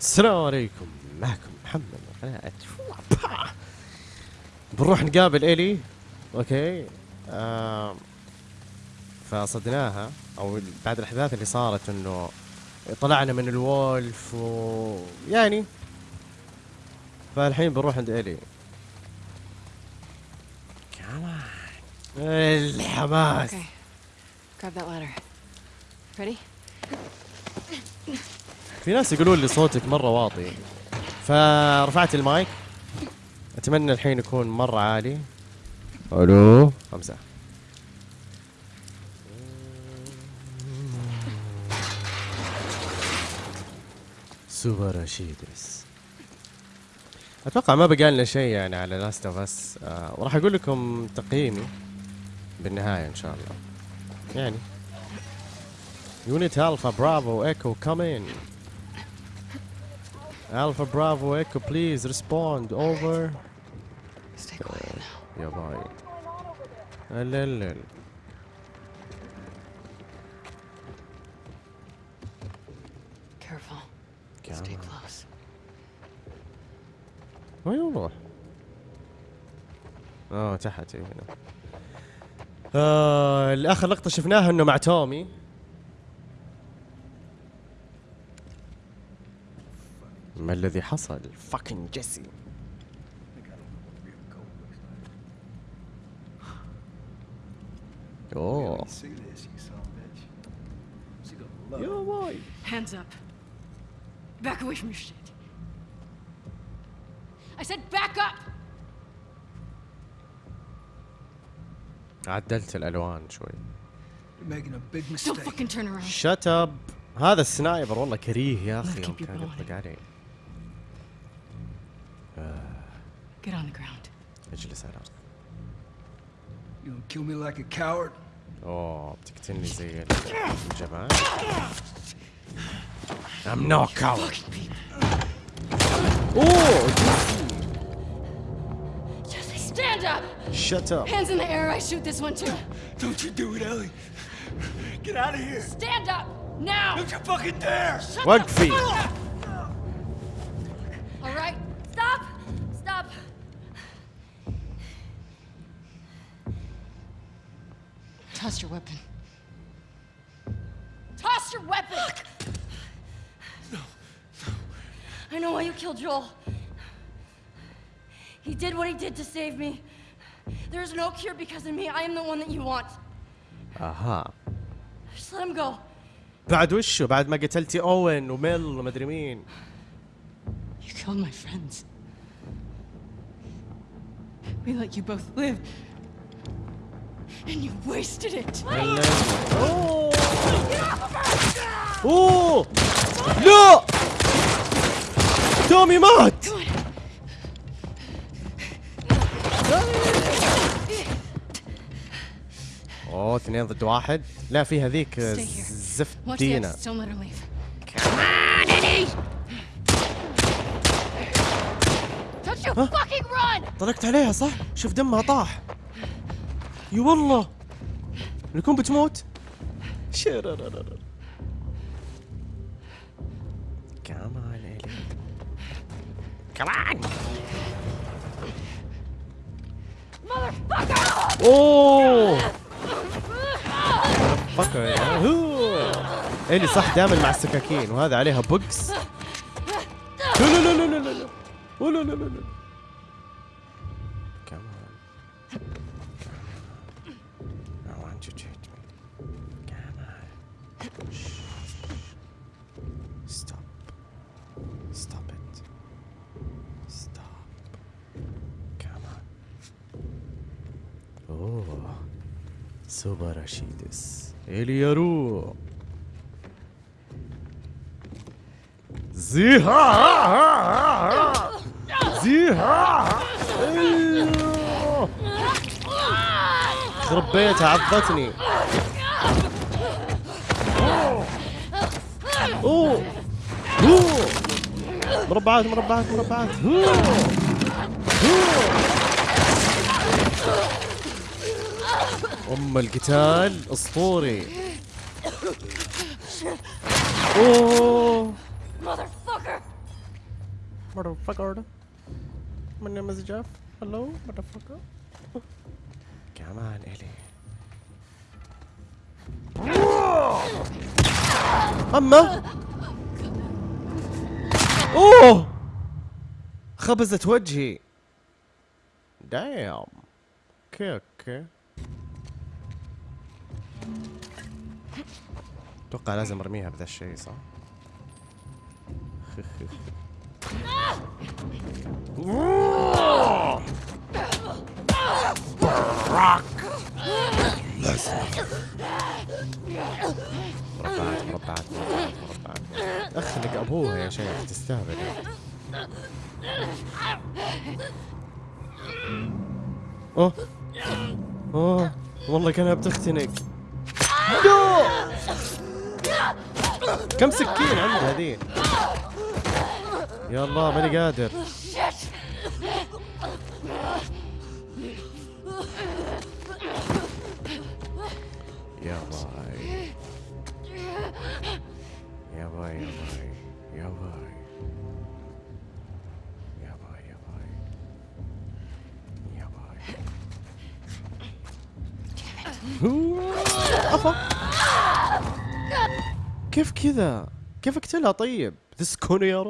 السلام عليكم معكم محمد قناة. بنروح نقابل إلي أوكي. فصدناها أو بعد الأحداث اللي صارت إنه طلعنا من الولف و يعني فالحين بنروح عند إلي كمان الحماس. Grab that? في ناس يقولون لي صوتك مرة واطي. فرفعت المايك. أتمنى الحين يكون مرة عالي. ألو؟ خمسة. سوبر رشيدس أتوقع ما بقى لنا شيء يعني على Last of Us آه وراح أقول لكم تقييمي بالنهاية إن شاء الله. يعني. Unit Alpha Bravo Echo come in. Alpha Bravo Echo please respond over. Stay quiet now. يا باي. لا Careful. Stay close. وين نروح؟ آه تحت إيه هنا. آه الآخر لقطة شفناها انه مع تومي. ما الذي حصل؟ fucking جيسي أوه Back away from your shit. I said back up. عدلت الألوان شوي. Shut up. هذا السنايبر والله كريه يا أخي كان يطلق علي. اجلس على الارض You gonna kill me like a coward? اوه بتقتلني زي الجبان I'm no coward اوه Jesse, stand up! شت اب Hands in the air, I shoot this one too. Don't you do it, Ellie. Get out of here. Stand up! Now! Don't you fucking dare. Shut وقفي. the fuck up! your weapon. Toss your weapon! I know why you killed Joel. He did what he did to save me. There's no cure because of me. I am the one that you want. اها Just let him go. بعد وشه بعد ما قتلتي اوين وميل ومدري مين You killed my friends. We let you both live. And you wasted it. Oh. Oh. لا. تومي مات. اوه اثنين ضد واحد لا في هذيك زفت دينا طلقت عليها صح؟ شوف دمها طاح يا والله. نكون بتموت؟ شررررر. كمان إلي كمان! اوه الي صح دائما مع السكاكين وهذا عليها بوكس لا لا لا لا لا. لا لا لا لا لا. سوبر رشيدس اليارو زيها زيها أيوه. خرب بيتها عضتني اوه اوه مربعات مربعات مربعات. اوه اوه أم القتال أسطوري. اوه مذر فكر مذر فكر من نيم هلو مذر فكر كمان الي اما اوه خبزت وجهي. دايم أوكي أوكي أتوقع لازم أرميها بذا الشيء صح؟ مربعات مربعات مربعات مربعات أخلق أبوها يا شيخ تستهبل أوه أوه والله كانها بتختنق! كم سكين عندها ذي يا الله ماني قادر. يا باي. يا باي يا باي يا باي. يا باي يا باي. يا باي. أفا. كيف كذا؟ كيف اقتلها طيب؟ تسكن يا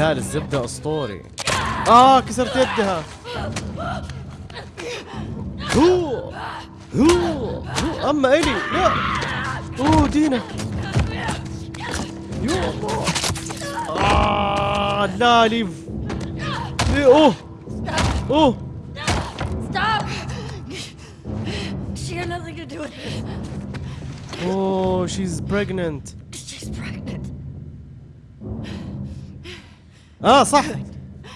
قتال الزبدة أسطوري. آه كسرت يدها. هو هو هو. أما إلي لا. أوه دينا. يا الله. آه لا ليف ليه أوه. أوه. Stop! She had آه صح.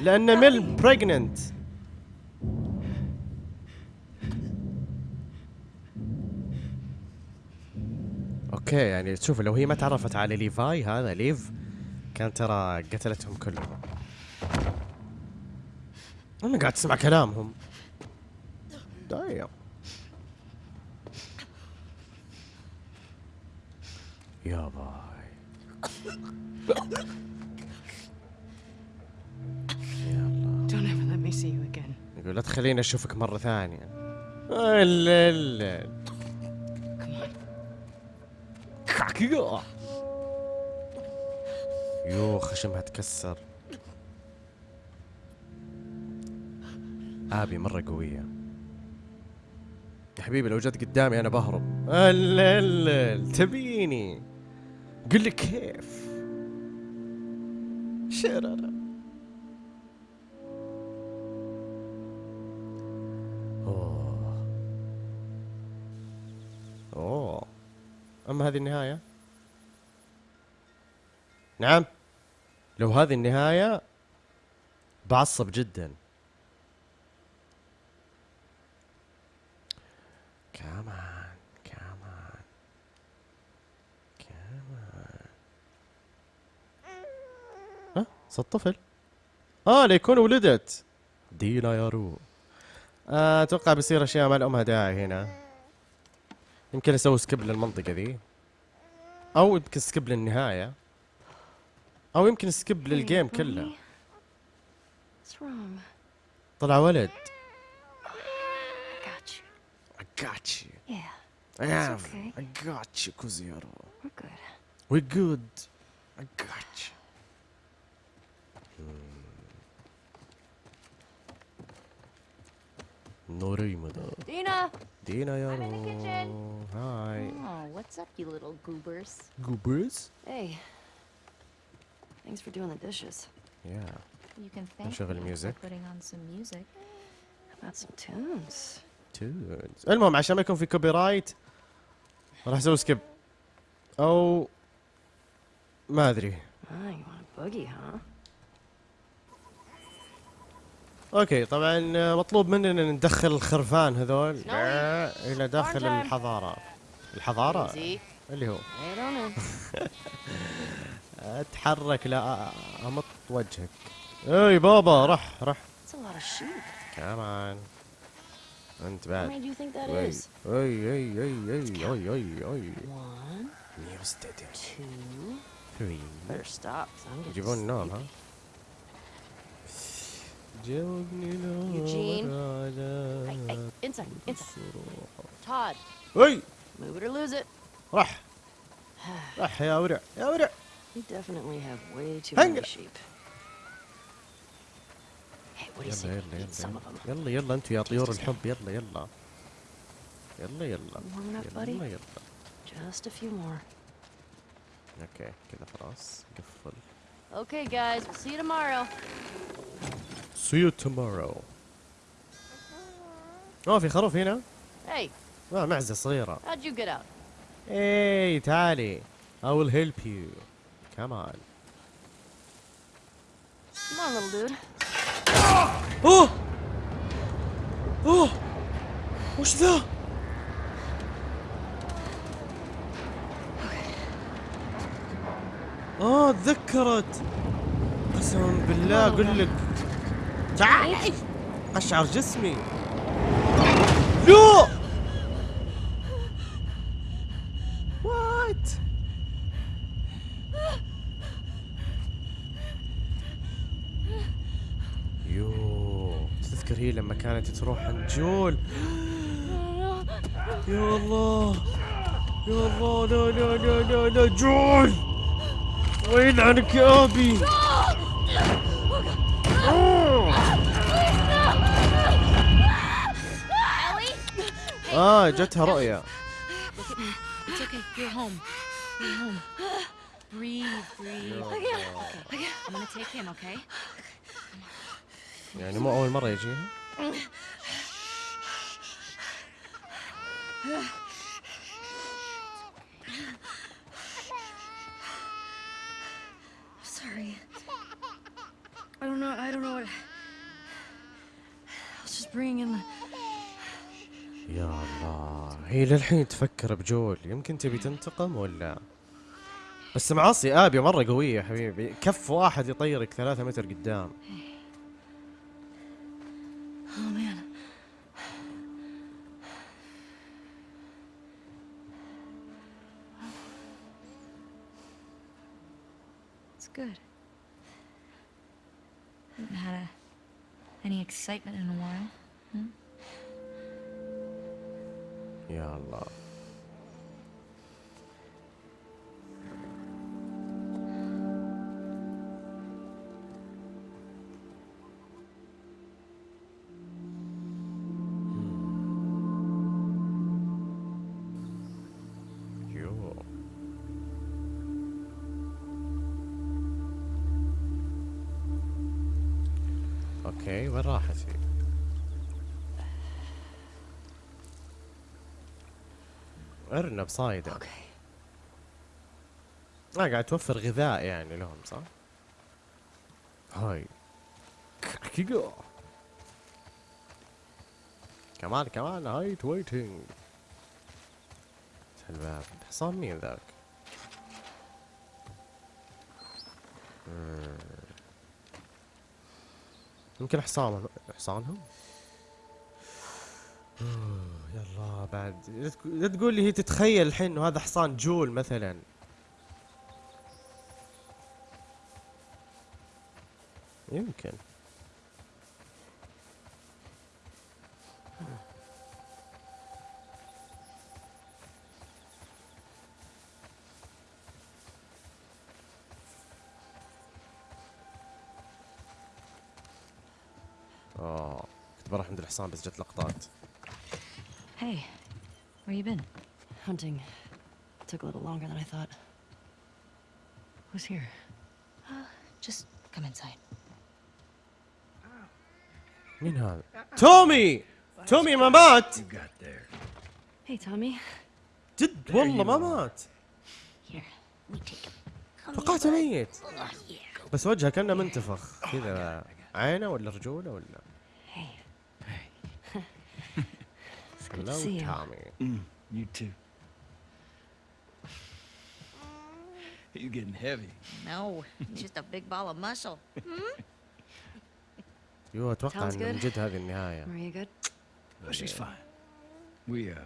لأن ميل بريجننت أوكي يعني تشوف لو هي ما تعرفت على ليفاي هذا ليف كان ترى قتلتهم كلهم. أنا قاعد أسمع كلامهم. دايم يا باي. see you again. يقول لا تخليني أشوفك مرة ثانية. لا لا Come on. كاكيا يو خشمها تكسر. آبي مرة قوية. يا حبيبي لو جت قدامي أنا بهرب. لا لا تبيني. قل لي كيف؟ شرر اما هذه النهاية؟ نعم. لو هذه النهاية بعصب جدا. come on come on come on ها؟ صوت طفل. آه ليكون ولدت. دينا يا رو. آه، أتوقع بيصير أشياء ما لامها داعي هنا. يمكن أسوي skip للمنطقة ذي. أو يمكن skip للنهاية. أو يمكن skip لل game كله? طلع ولد. I got you. Yeah, I have. okay. I got you كوزيرو we're good. We good. I got you. نوري مدى Dina! دينا يا I'm in the رو kitchen. هاي Oh, what's up, you little goobers? جوبرز Hey. Thanks for doing the dishes. يا You can thank نشغل me music. for putting on some music. How about some tunes? تونز المهم عشان ما يكون في كوبي رايت راح اسوي سكيب او ما ادري Ah, you want a boogie, huh? okay طبعا مطلوب مننا ندخل الخرفان هذول. إلى داخل. الحضارة. الحضارة. اللي هو. أتحرك لا أمط وجهك. إي بابا رح رح. كمان أنت بعد. أي? أي أي أي أي أي أي أي. I'm getting يجيبون النوم ها؟ Eugene. على Hey, hey, inside, inside. Todd, اي move it or lose it. رح رح يا ورع يا ورع We definitely have way too Hang many it. sheep. Hey, what do you يلا say يلا we eat some يلا of them? يلا يلا انتوا يا طيور الحب يلا يلا يلا يلا Warming up, buddy? يلا يلا Just a few more. اوكي كذا خلاص قفل Okay, guys, we'll see you tomorrow. See you tomorrow اوه في خروف هنا Hey, اه معزة صغيرة how'd you get out? اي تعالي I will help you come on Come on, little dude. اوه اوه وش ذا؟ آه تذكرت. قسما بالله أقول لك. تعال. أشعر جسمي. لا وات يو تذكر هي لما كانت تروح عند جول يا الله. يا الله. لا لا لا لا لا جول! ويلعنك يا أبي؟ آه جتها رؤيا. Look at me. It's okay. You're home. You're home. Breathe, breathe. Okay. I'm gonna take him, okay? يعني مو اول مره يجيها Sorry. I don't know. I don't know what. I was just bringing in the. يا الله هي للحين تفكر بجول يمكن تبي تنتقم ولا بس معاصي آبي مرة قوية يا حبيبي كف واحد يطيرك ثلاثة متر قدام Oh man. Good. Haven't had a, any excitement in a while, hmm? Yeah, love. أوكي وين راحت هي؟ ارنب صايدة Okay. آه قاعد توفر غذاء يعني لهم صح؟ هاي كيكو كمان كمان هايت ويتنج الباب حصان مين ذاك؟ يمكن حصانهم. حصانهم؟ يلا بعد. لا تقول لي هي تتخيل الحين إنه هذا حصان جول مثلا. يمكن. الحصان بس جت لقطات Hey, where you been? Took a little longer than I thought. Who's here? Uh, just come inside. مين هذا؟ تومي! تومي ما مات! Hey, Tommy. جد والله ما مات! توقعت ميت! بس وجهه كانه منتفخ كذا عينه ولا رجولة ولا good to لو see you. تامي Mm, you too. You getting heavy. No, just a big ball of muscle. يو اتوقع Sounds انه من good. جد هذه النهايه Were you good? Oh, she's fine. We uh,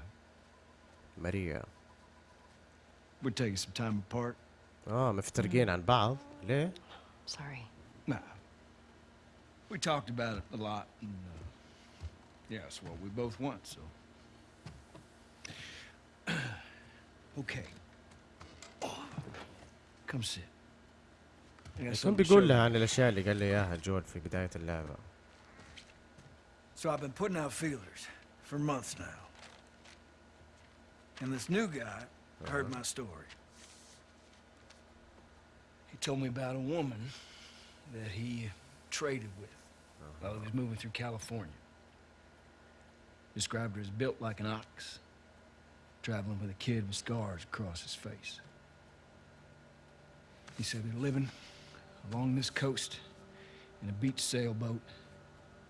ماريا we're taking some time apart. اه مفترقين عن بعض ليه؟ Sorry. Nah. We talked about it a lot, and uh, yeah, it's what we both want. So. show بيقول you. لها عن الاشياء اللي قال لي اياها جول في بدايه اللعبه So I've been putting out feelers for months now. And this new guy heard my story. He told me about a woman that he traded with while he was moving through California. Described her as built like an ox, traveling with a kid with scars across his face. He said they're living along this coast in a beach sailboat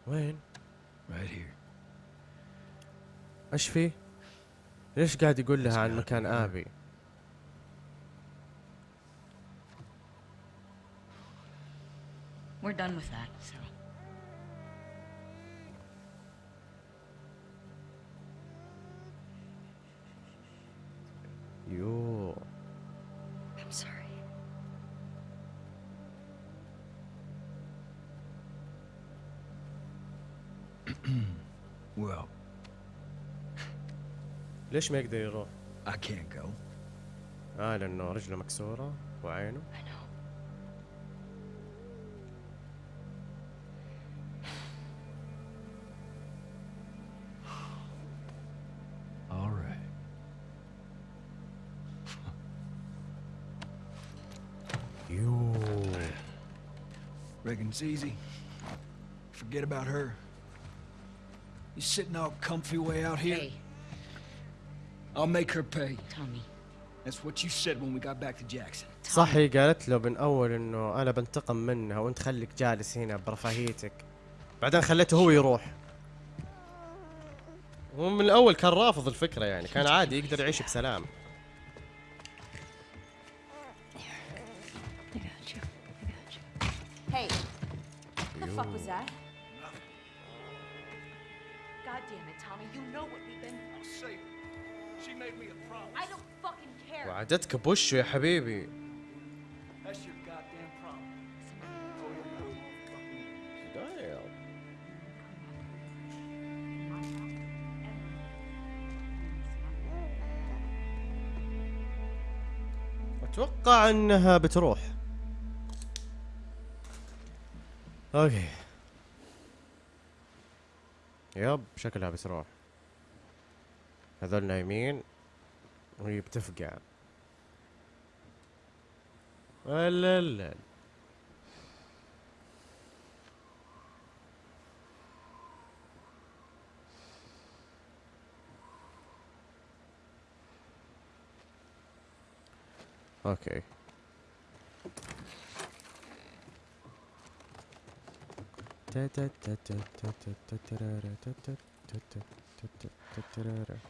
وين؟ right here. ايش فيه؟ ليش قاعد يقول لها عن مكان ابي؟ We're done with that, so. ليش ما يقدر يروح؟ I can't go. اه لانه رجله مكسوره وعينه I know. All right. يو Reckon it's easy. Forget about her. You sitting all comfy way out here? Hey, I'll make her pay. Tommy. That's what you said when we got back to Jackson. صح هي قالت له من أول إنه أنا بنتقم منها وأنت خليك جالس هنا برفاهيتك بعدين خليته هو يروح هو من الأول كان رافض الفكرة يعني كان عادي يقدر يعيش بسلام وعدتك بوشه يا حبيبي. أتوقع إنها بتروح. أوكي. يب شكلها بتروح. هذول نايمين وهي بتفقع. لا لا أوكي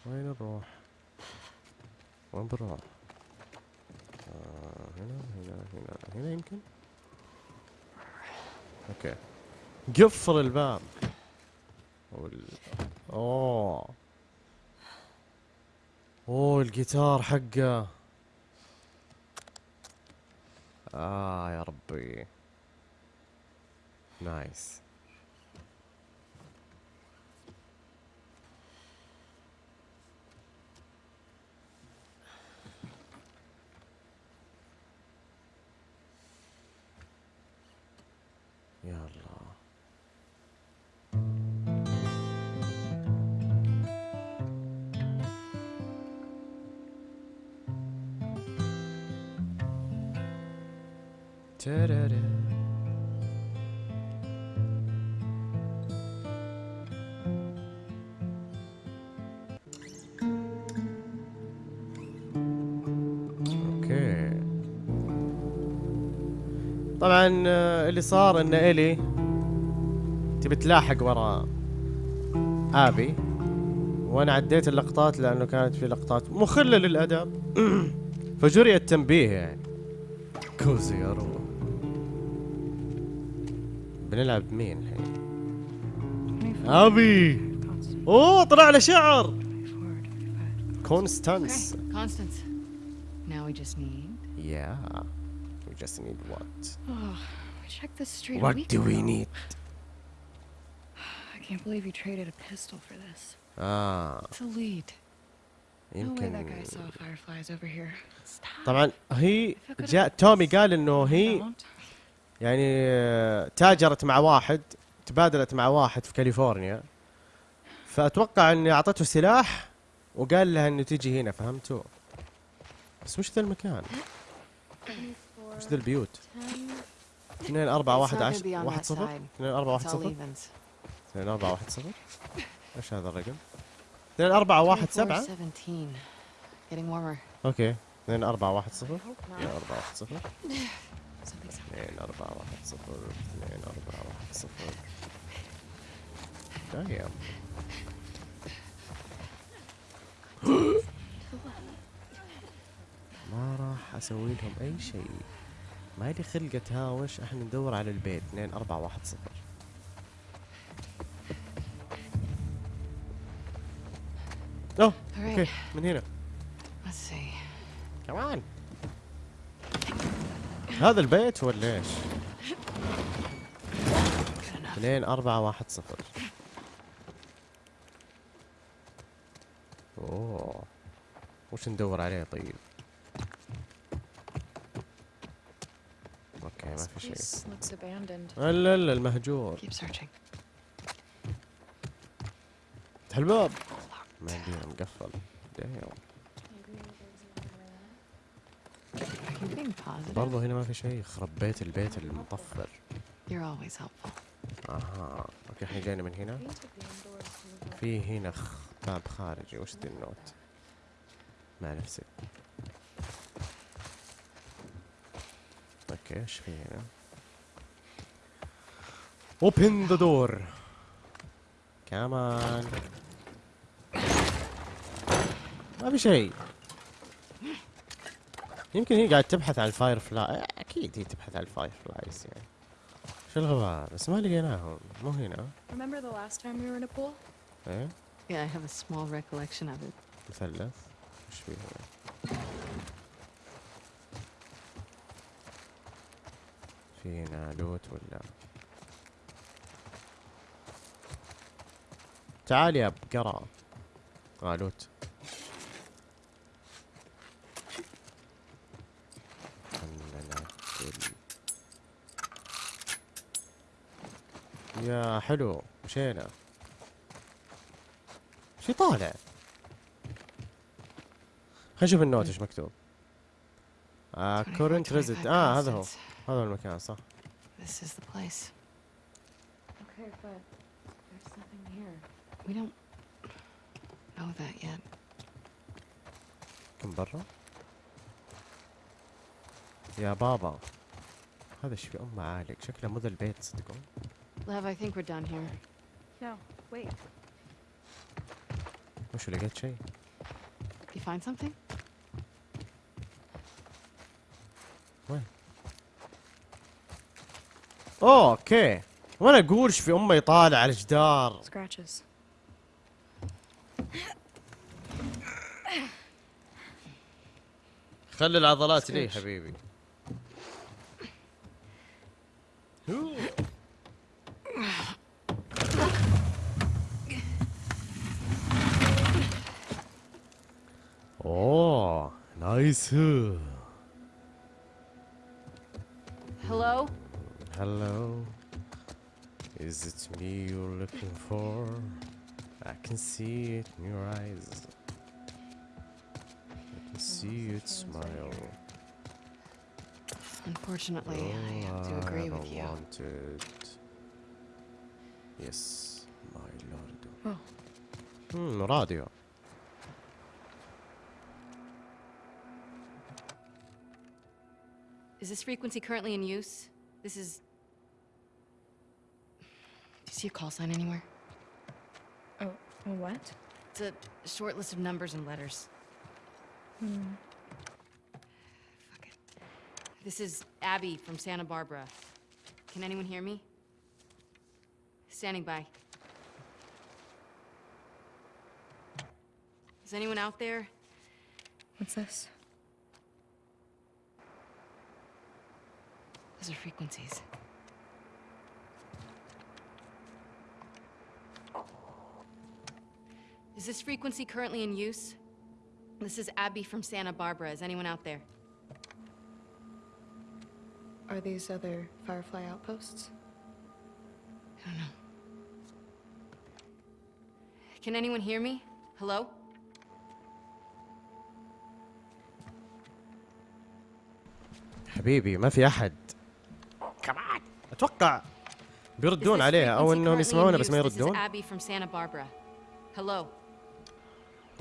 وين نروح؟ وين بنروح؟ هنا هنا يمكن؟ okay. قفل الباب. وال... أوه. أوه الجيتار حقه. آه يا ربي. nice. يا الله طبعا آه، اللي صار إن إلي تبي تلاحق ورا آبي وأنا عديت اللقطات لأنه كانت في لقطات مخلة للأدب فجري التنبيه يعني كوزي يا روح بنلعب مين الحين 24, آبي أوه طلع له شعر 24, 25. كونستانس Constance. Now we just need. Yeah. Just need what? Oh, we checked this street What do we need? I can't believe you traded a pistol for this. آه It's a lead. No way that يمكن guy saw fireflies over here. Stop. طبعا هي جاء تومي قال انه هي. يعني آه، تاجرت مع واحد تبادلت مع واحد في كاليفورنيا فاتوقع اني اعطته سلاح وقال لها انه تيجي هنا فهمتوا بس وش ذا المكان؟ وش ذي البيوت؟ 2 4 1 10 1 0 2 4 1 0 2 4 1 0 إيش هذا الرقم؟ 2 4 1 7 okay. 2 4 1 0 2 4 1 0 2 4 1 0 2 4 1 0 دايم ما راح أسوي لهم أي شيء. ما لي خلقة هاوش إحنا ندور على البيت 2 4 1 0 أوه أوكي. من هنا. كمان هذا البيت ولا إيش؟ Good enough. اثنين أربعة واحد صفر أوه وش ندور عليه طيب؟ أوكي ما في شيء. الا الا المهجور. افتح الباب ما يمدينا مقفل? برضو هنا ما في شيء. خرب بيت البيت المطفر. أها. okay إحنا جاينا من هنا. في هنا. باب خارجي. وش ذي ال note؟ مع نفسي. okay إيش في هنا open the door. كمان ما في شيء يمكن هي قاعد تبحث عن ال Firefly أكيد هي تبحث عن ال Fireflies يعني شو الغباء بس ما لقيناهم مو هنا Remember the last time we were in a pool? إيه Yeah, I have a small recollection of it. مثلث وش فيه هنا في هنا loot ولا؟ تعال يا بقرة آه لوت. يا حلو مشينا. شي طالع. خلينا نشوف النوت إيش مكتوب. آه 24, كورنت ريزيد 25 آه هذا هو. هذا هو المكان صح This is the place. Okay, but there's nothing here. We don't know that yet. كم برا يا بابا هذا ايش في ام عالق شكله مو ذا البيت صدقون Lev, I think we're done here. No, wait. وش لقيت شيء You find something? وين اوه أوكي وأنا أقول في امه يطالع على الجدار Scratches. خلي العضلات لي. حبيبي أوه نايس Hello? Me you're looking for. I can see it in your eyes. I can see oh, it smile. Unfortunately, oh, I have to agree with you. it Yes, my lord. Oh. Hmm, radio. Is this frequency currently in use? This is do you see a call sign anywhere? Oh, a what? It's a short list of numbers and letters. Hmm. Fuck it. This is Abby from Santa Barbara. Can anyone hear me? Standing by. Is anyone out there? What's this? Those are frequencies. Is this frequency currently in use? This is Abby from Santa Barbara. Is anyone out there? Are these other Firefly outposts? I don't know. Can anyone hear me? Hello? حبيبي ما في احد كمان اتوقع Is بيردون this عليها او frequency انهم currently in يسمعونا بس ما use? This is يردون Abby from Santa Barbara. Hello?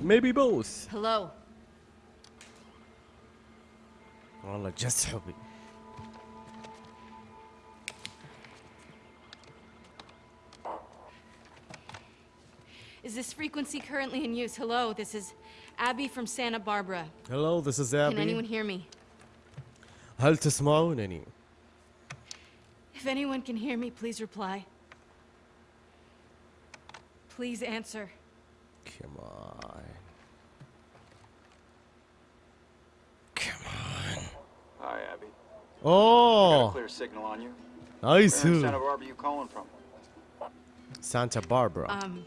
maybe both Hello? والله جس حبي Is this frequency currently in use? Hello? This is Abby from Santa Barbara. hello this is Can anyone Abby hear me? هل تسمعونني If anyone can hear me, please reply. Please answer. come on Abby. اوه Clear signal on you. I Where in Santa see Barbara you calling from? Santa Barbara Um,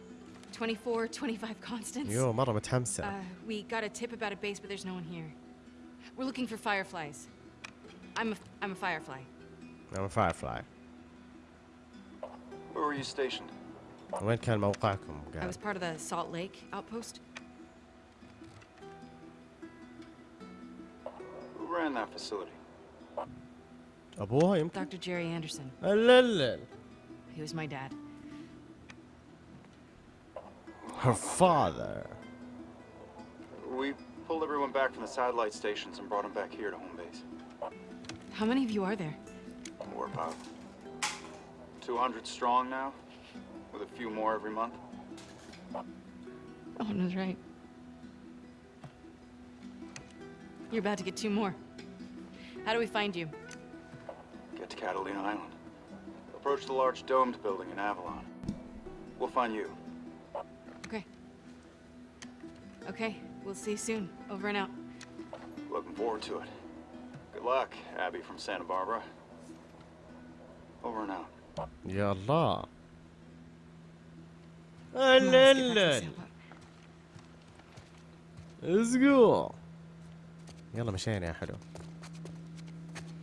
24, 25 Constance. يو مرة متحمسة Uh, we got a tip about a base, but there's no one here. We're looking for fireflies. I'm a, I'm a firefly. I'm a firefly Where were you stationed? وين كان موقعكم I قاعد was part of the Salt Lake outpost. Who ran that facility? ابوها يمكن Dr. Jerry Anderson. لا He was my dad. her father We pulled everyone back from the satellite stations and brought them back here to home base. How many of you are there? We're about 200 strong now, with a few more every month. Owen was right. You're about to get two more. How do we find you? Get to Catalina Island. Approach the large domed building in Avalon. We'll find you. Okay. Okay, we'll see you soon. Over and out. Looking forward to it. Good luck, Abby from Santa Barbara. Over and out. يا الله Come on, let's get back to the لا sailboat. Let's go يلا مشينا يا حلو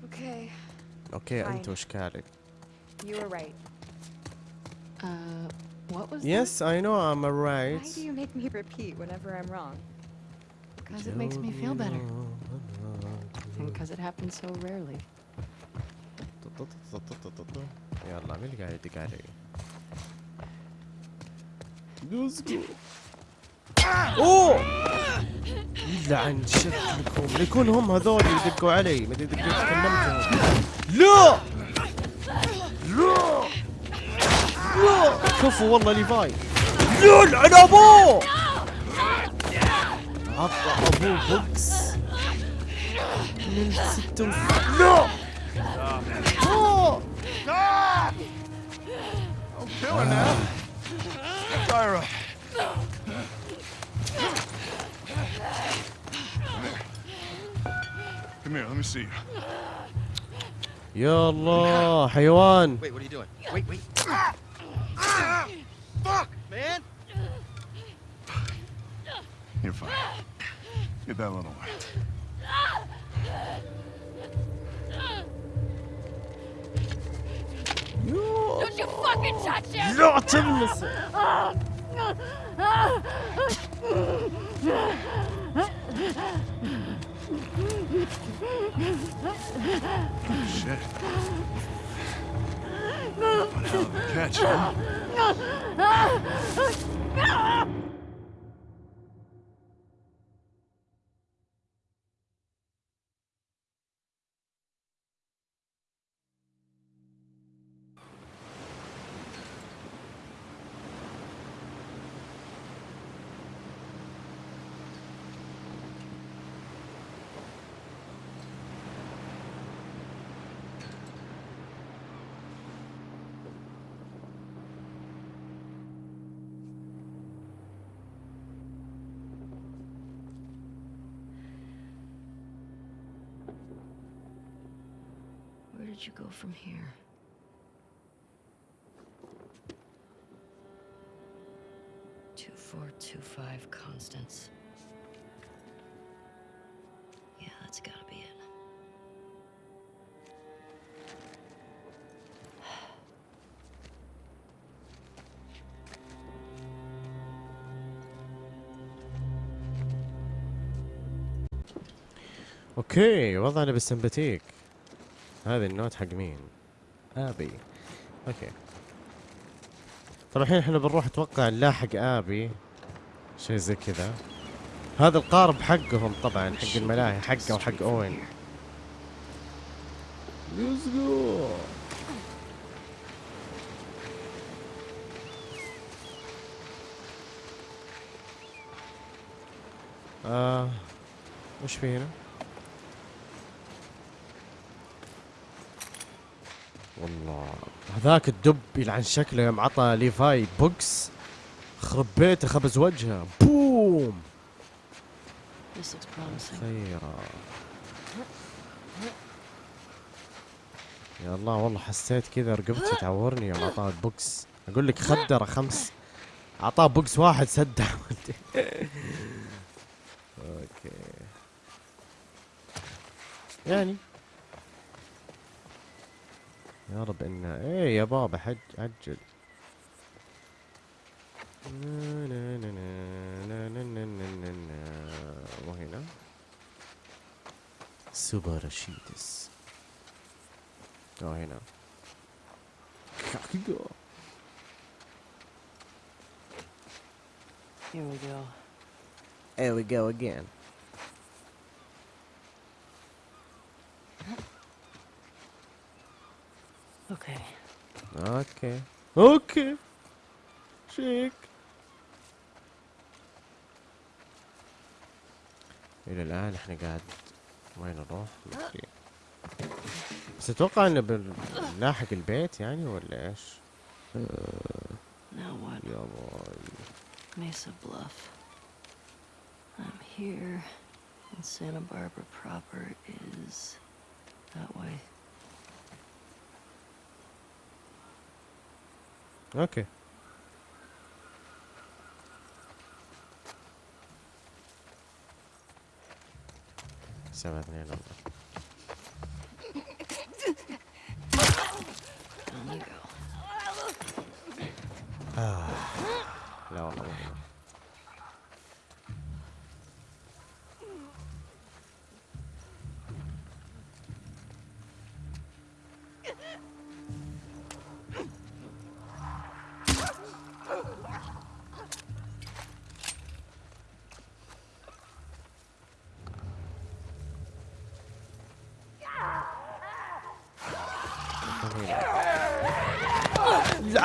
Okay, اوكي Fine. انت واشكالك you were right. Uh, what was Yes I know I'm Why alright do you make me repeat whenever I'm wrong? Because it makes me feel better. And because it happens so rarely. يلا مين اللي قاعد يدق علي؟ Let's go أوه! يلعن شكلكم يكون هم هذول اللي يدقوا علي. ما أدري دقيت كلمتهم. لا لا لا كفو والله ليفاي. يلعن ابوه عطى ابوه بوكس. من ستة لا أوه. Come here, let me see you. يا الله حيوان Wait, what are you doing? Wait, wait. Fuck, man! You're fine. Get that little one. Don't you fucking touch him! لا تلمس Shit. One hell of a catch, huh? did you go from here? Two four two five Constance. Yeah, that's gotta be it. اوكي وضعنا بالسمباتيك هذه النوت حق مين؟ آبي. أوكي. طبعا الحين إحنا بنروح أتوقع نلاحق آبي. شيء زي كذا. هذا القارب حقهم طبعا حق الملاهي حقه وحق أوين. ليتس جو آه وش في هنا؟ والله. هذاك الدب يلعن شكله يوم عطى ليفاي بوكس خرب بيته خبز وجهه. boom. خيرا. يا الله والله حسيت كذا رقبتي تعورني يوم عطاه البوكس أقول لك خدره خمس. اعطاه بوكس واحد سد أوكي. يعني يا رب انها إيه يا بابا حج عجل وهنا. سوبر رشيدس وهنا Here we go. Here we go again. Okay. okay okay شيك إلى الآن إحنا قاعد وين نروح مدري بس أتوقع إنه بنلاحق البيت يعني ولا إيش Now what? يا باي Mesa Bluff. I'm here, and Santa Barbara proper is that way. Okay. Seven year. Ah, no, no, no.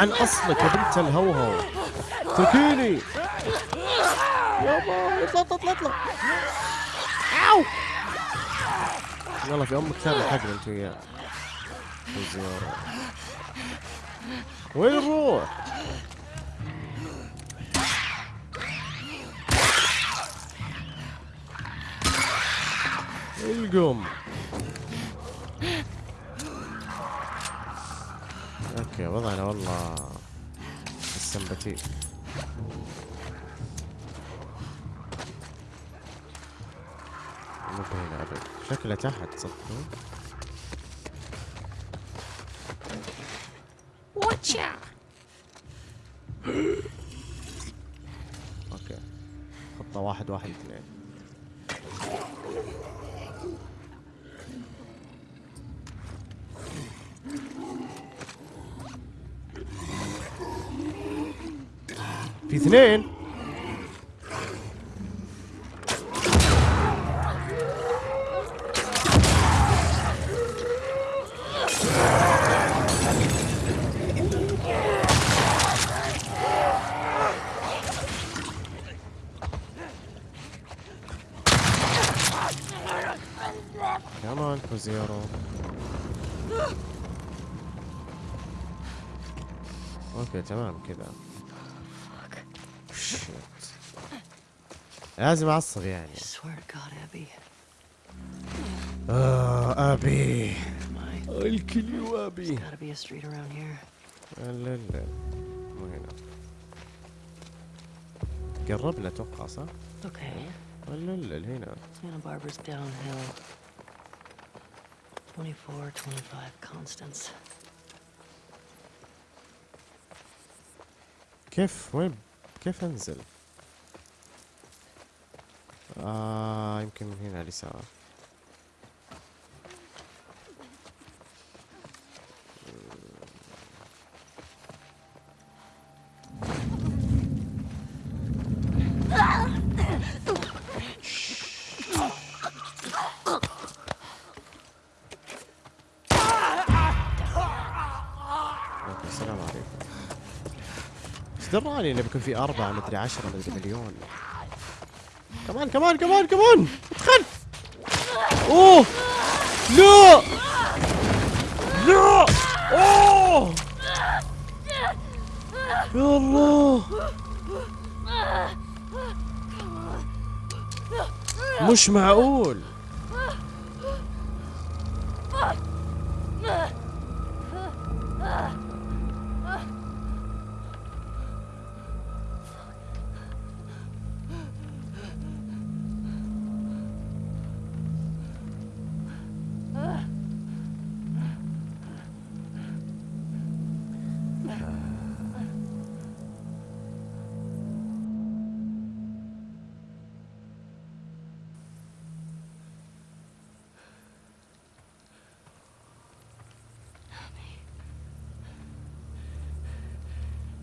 عن أصلك يا بنت الهوهو. تركيني. يابا اطلع اطلع اطلع. اوو يلا في أمك ثاني حقنا أنت وياه. وين نروح؟ القم. أوكي وضعنا والله السمباتيك مو هنا أبد. شكله تحت صدقون أوكي. خطة واحد واحد اثنين. راحوا زيروا أوكي تمام كذا. لازم أعصب يعني. آه أبي. الكل يو ابي لا لا مو هنا. قربنا أتوقع صح؟ أوكي لا لا هنا 24, 25 constants. كيف وين كيف انزل؟ آه يمكن من هنا على اليسار أوكي، السلام عليكم إيش دراني انه بيكون في أربعة مدري عشرة مدري مليون. كمان كمان كمان كمان! ادخل! أوه! لا! لا! أوه! يا الله! مش معقول!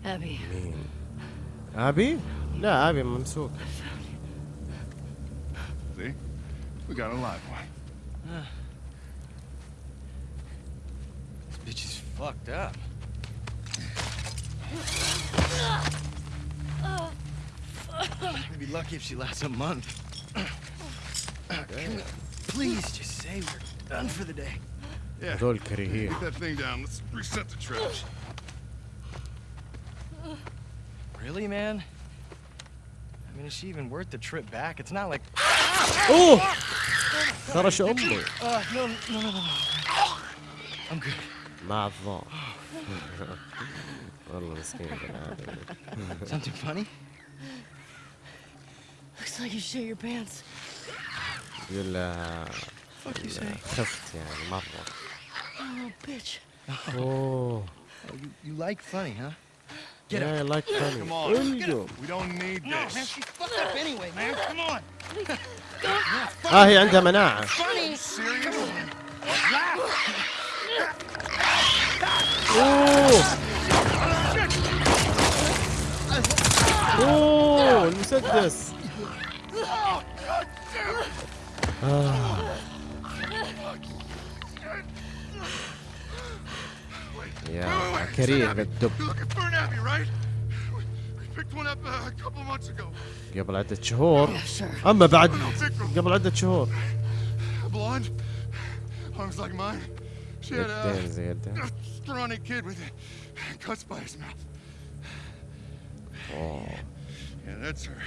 Abby, مين ابي لا ابي ممسوك See? We got a live one. This bitch is fucked up. We'd be lucky if she lasts a month. Can we please just say we're done for the day? Yeah. هذول كريهين Get that thing down. Let's reset the trash. Really, man? I mean, is she even worth the trip back? It's not like. اوه خرش امي Uh, no, no, no, no, no. I'm good. مع الضوء والله مسكين بني آدم. Something funny? looks like you shit your pants. يقول لها Fuck you say? خفت يعني مرة Oh, bitch. اوه Oh, you, you like funny, huh? Get yeah, I like funny Come on. انجو We don't need No, man, this. she's fucked up anyway, man. Come on. آه هي عندها مناعة Funny. Serious? اوه اوه المسدس آه. Couple months ago. قبل عدة شهور. اما بعد. قبل عدة شهور يدين زي. اوه Yeah, that's her.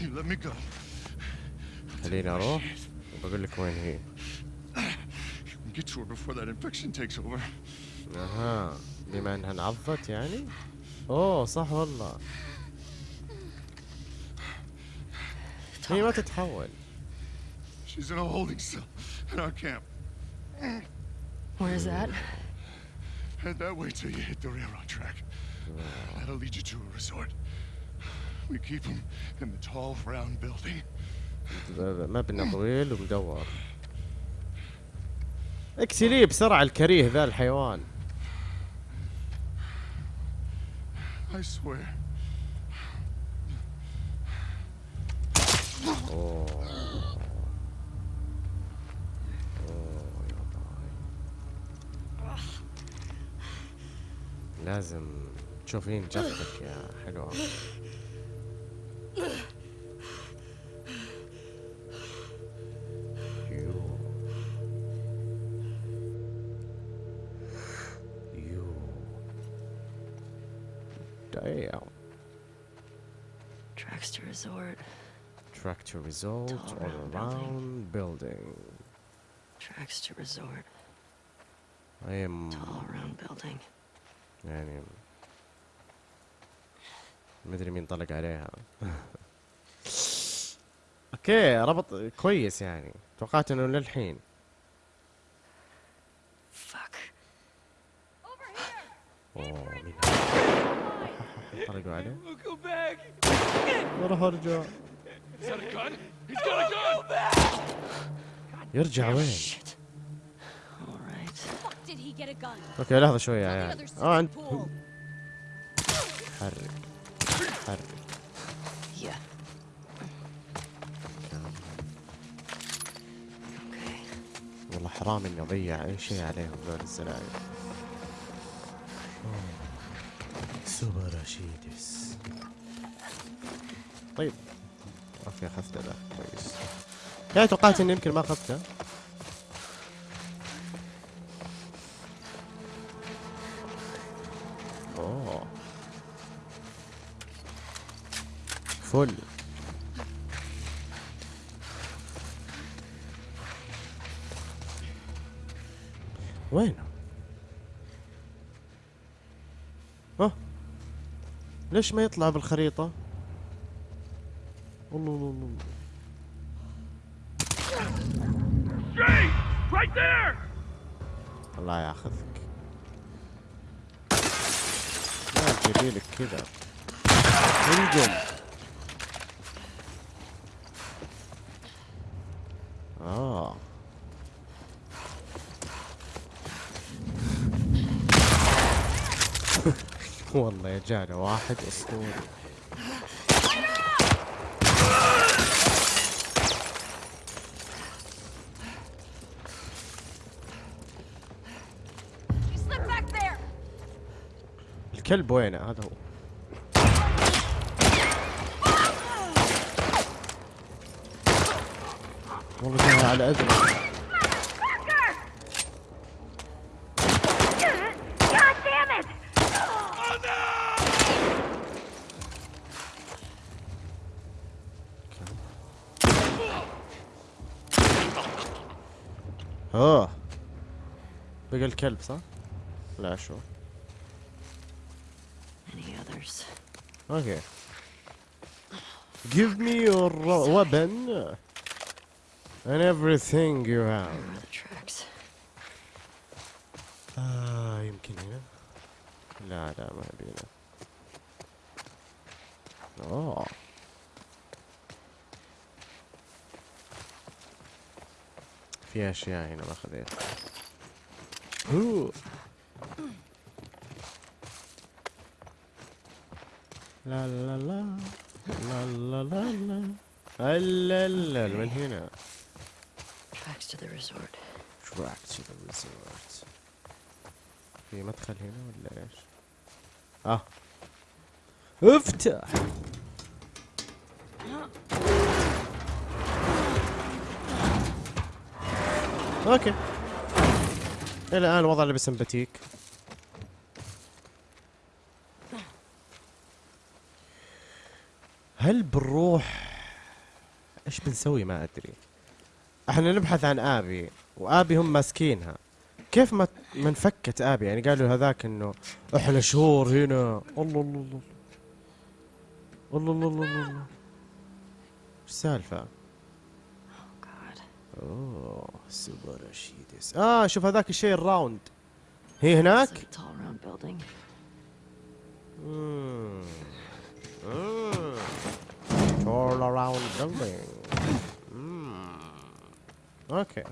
You let me go. خليني أروح وبقول لك وين هي You can get to her before that infection takes over. اها بما انها انعضت يعني اوه صح والله هي ما تتحول She's in a holding cell in our camp. Where's that? Head that way till you hit the railroad track. That'll lead you to a resort. We keep them in the tall, round building. مبنى طويل ومدور اقتليه بسرعة الكريه ذا الحيوان I swear. لازم تشوفين جثتك يا حلوة to resort or around, building. building. Tracks to resort. I am. To all building. يعني مدري مين طلق عليها اوكي ربط كويس يعني توقعت انه للحين طلقوا عليه وراح ارجع يرجع وين؟ oh, أوكي لحظة شوية يا عيال. آه انت حرك حرك والله حرام إني أضيع أي شيء عليهم ذول سوبر سوبراشيتس طيب. أوكي اخذته ذا كويس يعني توقعت إني يمكن ما اخذته أوه فل وينه؟ ها؟ ليش ما يطلع بالخريطة؟ والله والله والله الله ياخذك. ما تجيبي لك كذا. انجم آه. والله يا جانا واحد أسطوري. الكلب وينه هذا هو والله جاي على it! أوه بقى الكلب صح؟ لا شو اوكي Give me your weapon and everything you have. Where are the tracks? آه يمكن هنا لا لا ما ابي هنا اوه في اشياء هنا ما خذيتها لا لا لا لا لا لا لا لا لا. من هنا؟ Tracks to the resort. Tracks to the resort. في مدخل هنا ولا إيش؟ آه. افتح. Okay. إلى الآن وضع لبس sympathetic بنروح إيش بنسوي ما أدري. إحنا نبحث عن آبي وآبي هم ماسكينها. كيف ما ما انفكت آبي؟ يعني قالوا هذاك إنه إحنا شهور هنا. الله الله الله الله الله الله الله الله. إيش السالفة؟ Oh. أوه سوبر رشيدس. آه شوف هذاك الشيء الراوند. هي هناك؟ It's All around building. مم. أوكي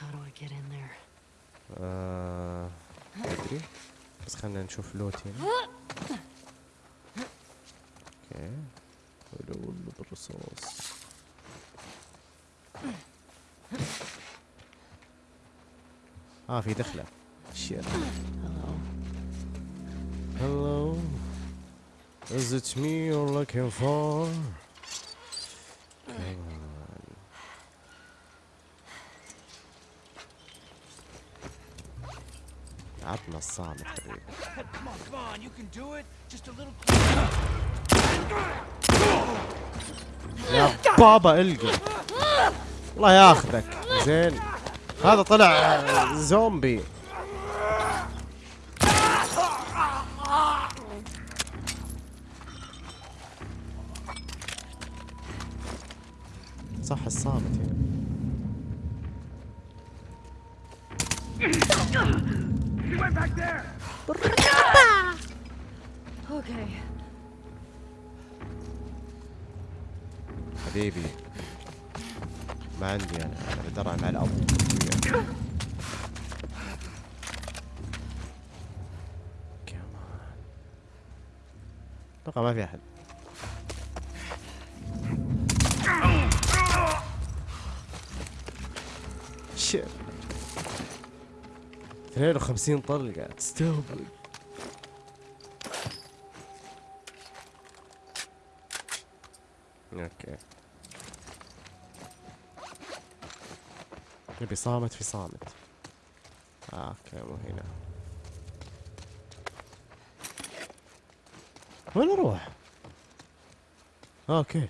How do I get in there? آه، ادري بس خلينا نشوف لوت هنا Okay ولو بالرصاص آه في دخلة. Shit Is it me you're looking for? Come on. عطنا الصامت حبيبي Come on, come on, you can do it. Just a little يا بابا القى الله ياخذك زين هذا طلع زومبي 52 طلقة. تستهبل. Okay. نبي صامت في صامت. آه okay مو هنا. وين أروح؟ Okay.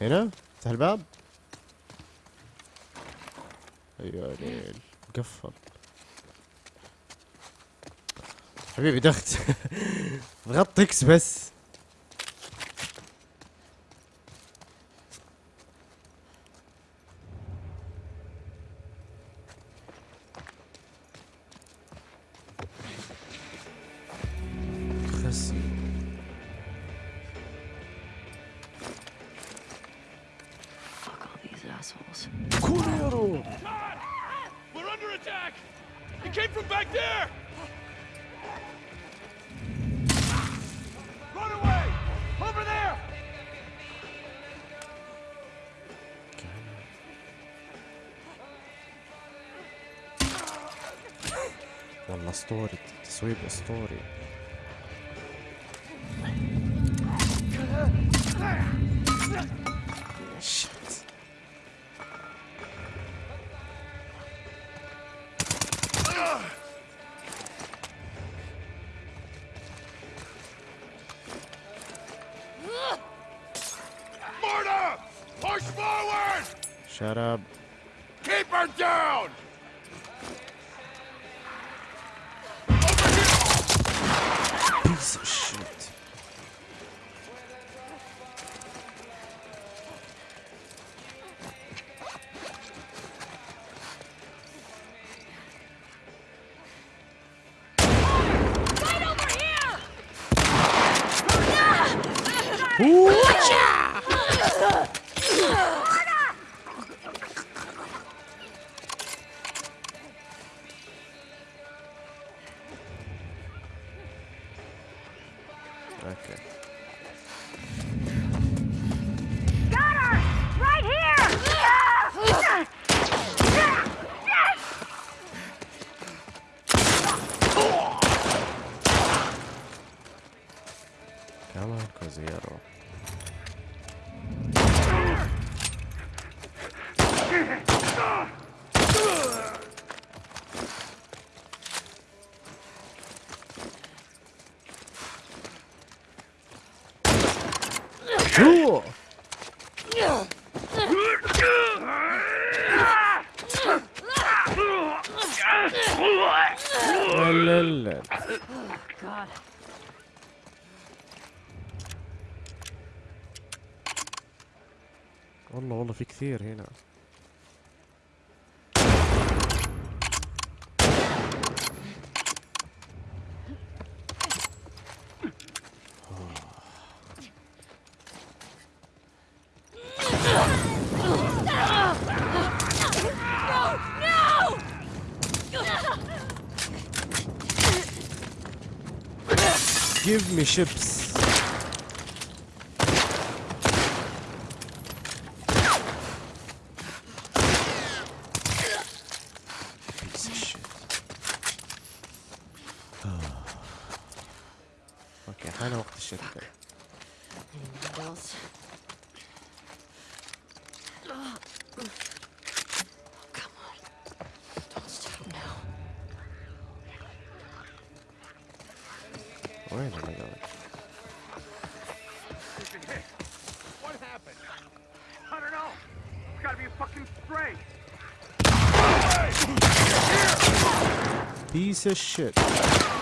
هنا؟ افتح الباب؟ أيوه ليل. مقفل حبيبي دخت. ضغطت إكس بس. أوكي enemy ships. Oh. Okay, I know what the shit. Piece of shit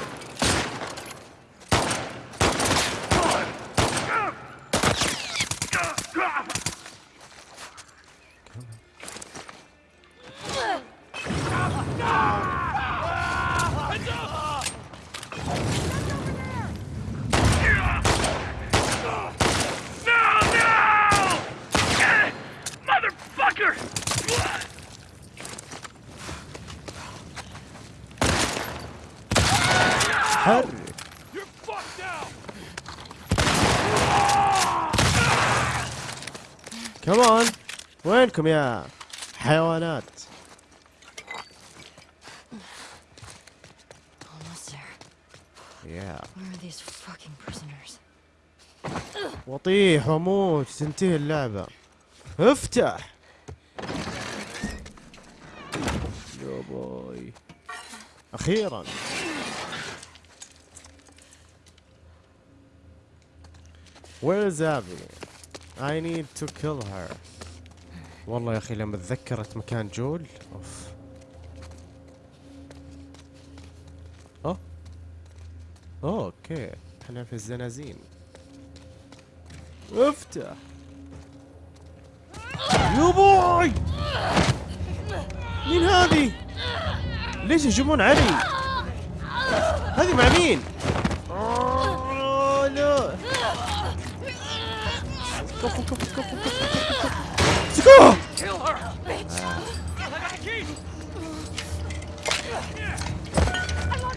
لكم يا حيوانات. وطيح وموت تنتهي اللعبة. افتح. يا بوي أخيرا. Where is Abby? I need to kill her. والله يا أخي لما تذكرت مكان جويل أوه. أوه، okay. إحنا في الزنازين. افتح. يا بوي مين هذه؟ ليش يهجمون علي؟ هذه مع مين؟ آه، لا. كفو كفو كفو كفو.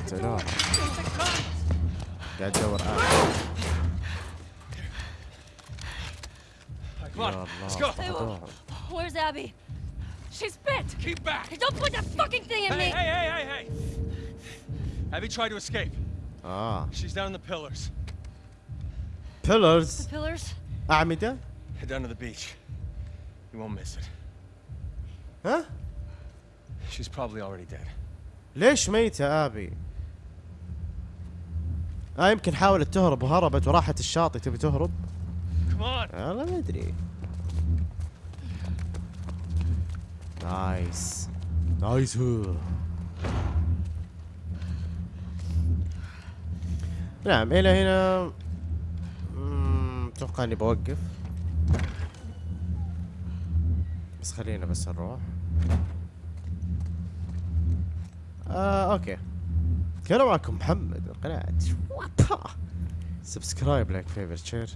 قتلوه قاعد ادور آه. Come on, يا let's الله go. فقدوهم. Where's Abby? She's bit! Keep back. Don't put that fucking thing in Hey, me! hey, hey, hey, hey. Abby tried to escape. اه She's down in the pillars. بيلرز Pillars? أعمدة Head down to the beach. You won't miss it. ها She's probably already dead. ليش ميتة أبي آه يمكن حاولت تهرب وهربت وراحت الشاطئ تبي تهرب. والله ما أدري Nice. Nice. هو نعم إلى هنا. مم، أتوقع إني بوقف. بس خلينا بس نروح. آه okay. كان معكم محمد من قناة subscribe like favorite share